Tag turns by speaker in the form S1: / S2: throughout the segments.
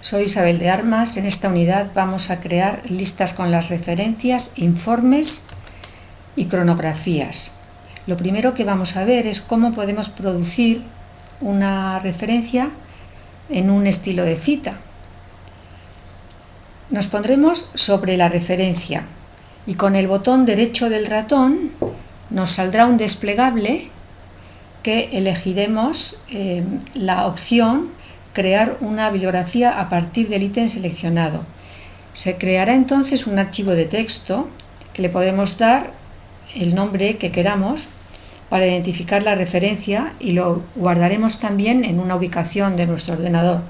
S1: Soy Isabel de Armas. En esta unidad vamos a crear listas con las referencias, informes y cronografías. Lo primero que vamos a ver es cómo podemos producir una referencia en un estilo de cita. Nos pondremos sobre la referencia y con el botón derecho del ratón nos saldrá un desplegable que elegiremos eh, la opción crear una bibliografía a partir del ítem seleccionado. Se creará entonces un archivo de texto que le podemos dar el nombre que queramos para identificar la referencia y lo guardaremos también en una ubicación de nuestro ordenador.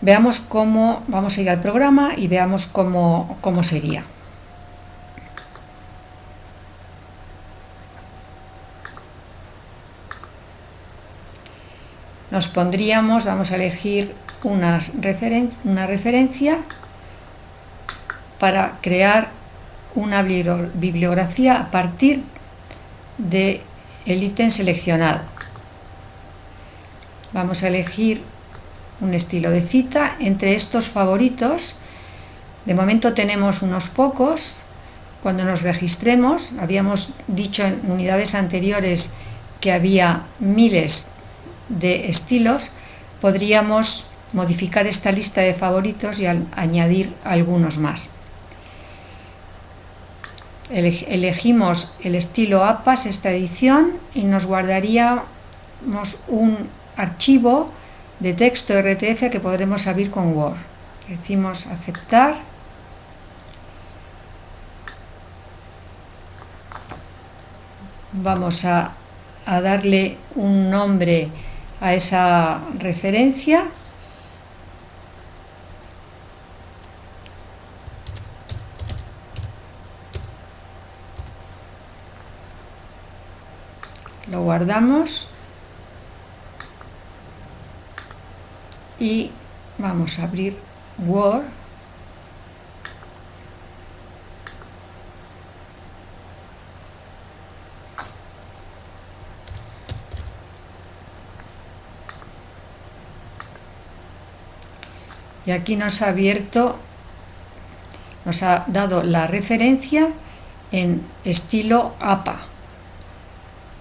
S1: Veamos cómo, vamos a ir al programa y veamos cómo, cómo sería. Nos pondríamos, vamos a elegir una, referencia para crear una bibliografía a partir del ítem seleccionado. Vamos a elegir un estilo de cita. Entre estos favoritos, de momento tenemos unos pocos. Cuando nos registremos, habíamos dicho en unidades anteriores que había miles de estilos, podríamos modificar esta lista de favoritos y añadir algunos más. Elegimos el estilo APAS, esta edición, y nos guardaríamos un archivo de texto RTF que podremos abrir con Word. Decimos aceptar. Vamos a, a darle un nombre a esa referencia. Lo guardamos. Y vamos a abrir Word y aquí nos ha abierto, nos ha dado la referencia en estilo APA.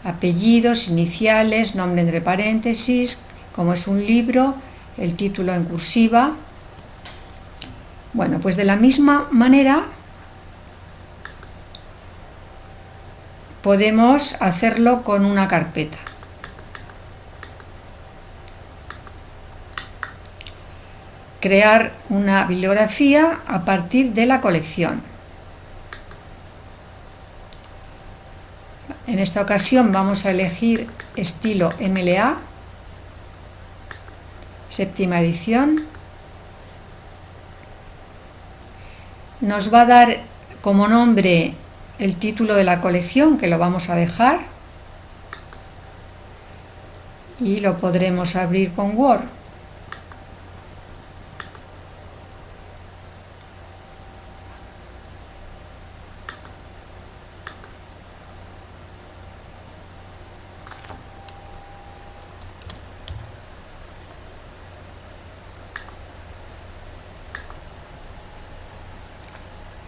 S1: Apellidos, iniciales, nombre entre paréntesis, como es un libro, el título en cursiva. Bueno, pues de la misma manera podemos hacerlo con una carpeta. Crear una bibliografía a partir de la colección. En esta ocasión vamos a elegir estilo MLA, séptima edición. Nos va a dar como nombre el título de la colección, que lo vamos a dejar. Y lo podremos abrir con Word.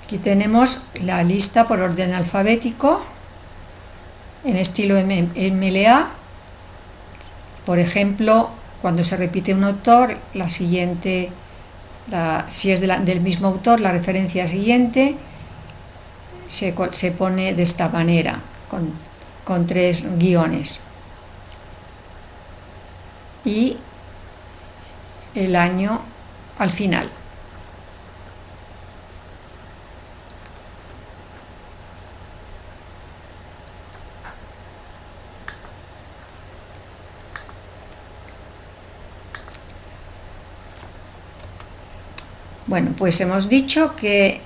S1: Aquí tenemos la lista por orden alfabético en estilo MLA. Por ejemplo, cuando se repite un autor, la siguiente, si es del mismo autor, la referencia siguiente se, se pone de esta manera, con, con tres guiones. Y el año al final. Bueno, pues hemos dicho que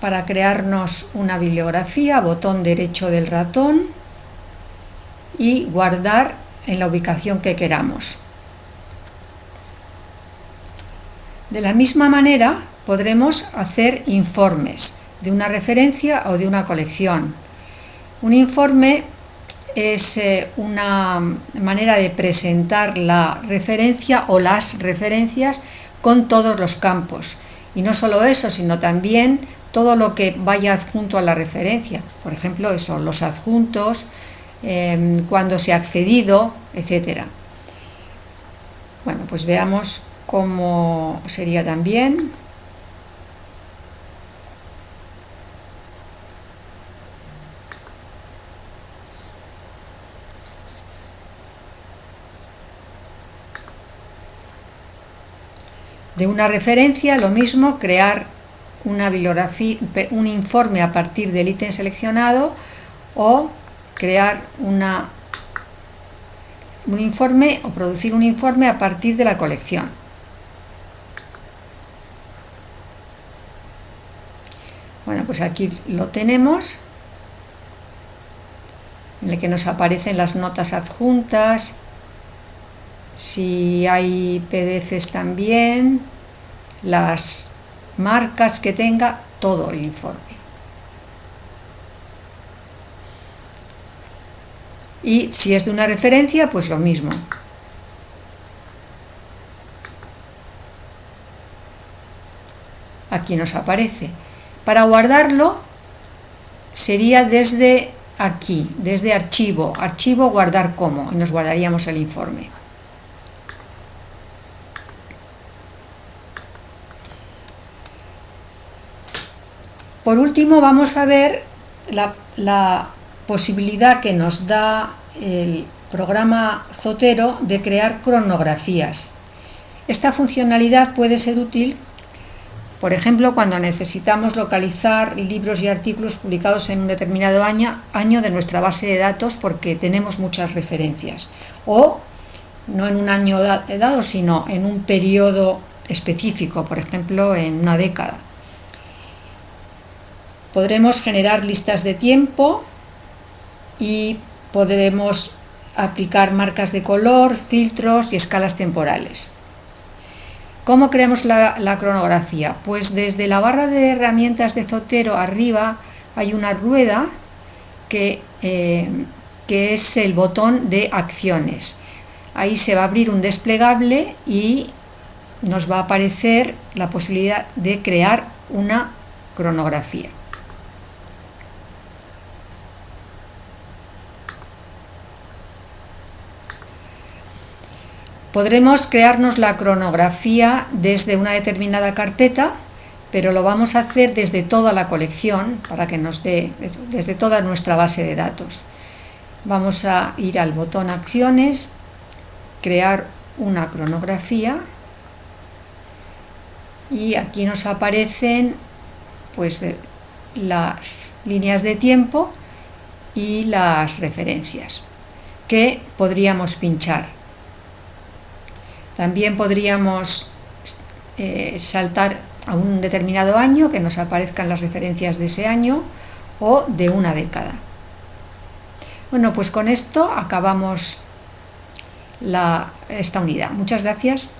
S1: para crearnos una bibliografía, botón derecho del ratón y guardar en la ubicación que queramos. De la misma manera podremos hacer informes de una referencia o de una colección. Un informe es eh, una manera de presentar la referencia o las referencias con todos los campos. Y no solo eso, sino también todo lo que vaya adjunto a la referencia. Por ejemplo, eso, los adjuntos, em, cuando se ha accedido, etcétera. Bueno, pues veamos cómo sería también. De una referencia, lo mismo, crear una bibliografía, un informe a partir del ítem seleccionado o crear una, un informe o producir un informe a partir de la colección. Bueno, pues aquí lo tenemos, en el que nos aparecen las notas adjuntas, si hay PDFs también, las marcas que tenga, todo el informe. Y si es de una referencia, pues lo mismo. Aquí nos aparece. Para guardarlo sería desde aquí, desde archivo, archivo guardar como, y nos guardaríamos el informe. Por último vamos a ver la, posibilidad que nos da el programa Zotero de crear cronografías. Esta funcionalidad puede ser útil, por ejemplo, cuando necesitamos localizar libros y artículos publicados en un determinado año, año de nuestra base de datos porque tenemos muchas referencias. O no en un año dado, sino en un periodo específico, por ejemplo, en una década. Podremos generar listas de tiempo y podremos aplicar marcas de color, filtros y escalas temporales. ¿Cómo creamos la, cronografía? Pues desde la barra de herramientas de Zotero arriba hay una rueda que, eh, que es el botón de acciones. Ahí se va a abrir un desplegable y nos va a aparecer la posibilidad de crear una cronografía. Podremos crearnos la cronografía desde una determinada carpeta, pero lo vamos a hacer desde toda la colección, para que nos dé, desde toda nuestra base de datos. Vamos a ir al botón Acciones, crear una cronografía, y aquí nos aparecen pues eh, las líneas de tiempo y las referencias que podríamos pinchar. También podríamos eh, saltar a un determinado año, que nos aparezcan las referencias de ese año, o de una década. Bueno, pues con esto acabamos esta unidad. Muchas gracias.